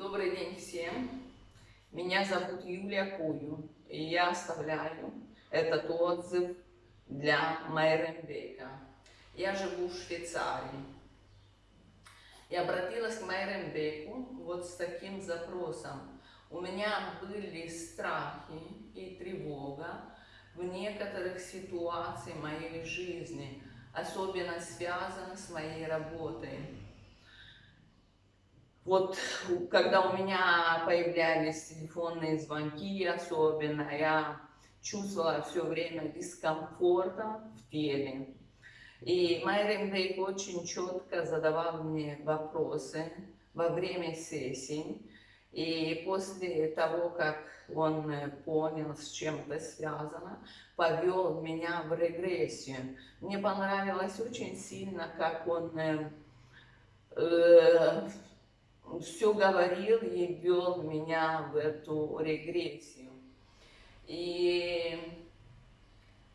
Добрый день всем. Меня зовут Юлия Кую, и я оставляю этот отзыв для Майренбека. Я живу в Швейцарии. Я обратилась к Майренбеку вот с таким запросом. У меня были страхи и тревога в некоторых ситуациях моей жизни, особенно связаны с моей работой. Вот когда у меня появлялись телефонные звонки, особенно, я чувствовала все время дискомфорта в теле. И Майрин Дейк очень четко задавал мне вопросы во время сессий. И после того, как он понял, с чем это связано, повел меня в регрессию. Мне понравилось очень сильно, как он э, э, все говорил и вел меня в эту регрессию. И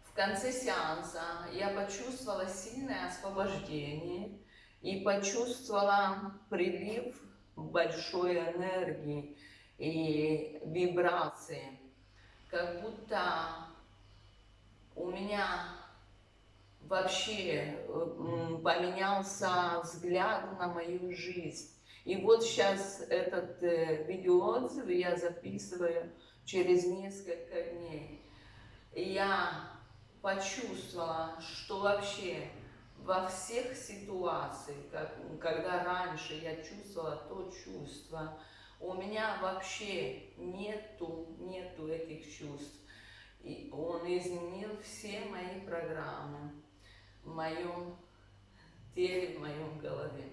в конце сеанса я почувствовала сильное освобождение и почувствовала прилив большой энергии и вибрации. Как будто у меня вообще поменялся взгляд на мою жизнь. И вот сейчас этот э, видеоотзыв я записываю через несколько дней. Я почувствовала, что вообще во всех ситуациях, как, когда раньше я чувствовала то чувство, у меня вообще нету, нету этих чувств. И он изменил все мои программы в моем теле, в моем голове.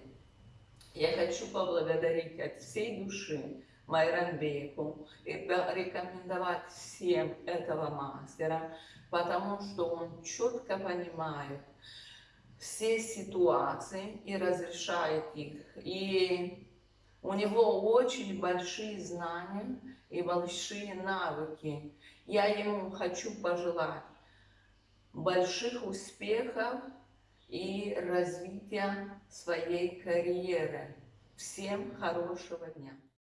Я хочу поблагодарить от всей души Майранбеку и рекомендовать всем этого мастера, потому что он четко понимает все ситуации и разрешает их. И у него очень большие знания и большие навыки. Я ему хочу пожелать больших успехов и развития своей карьеры. Всем хорошего дня!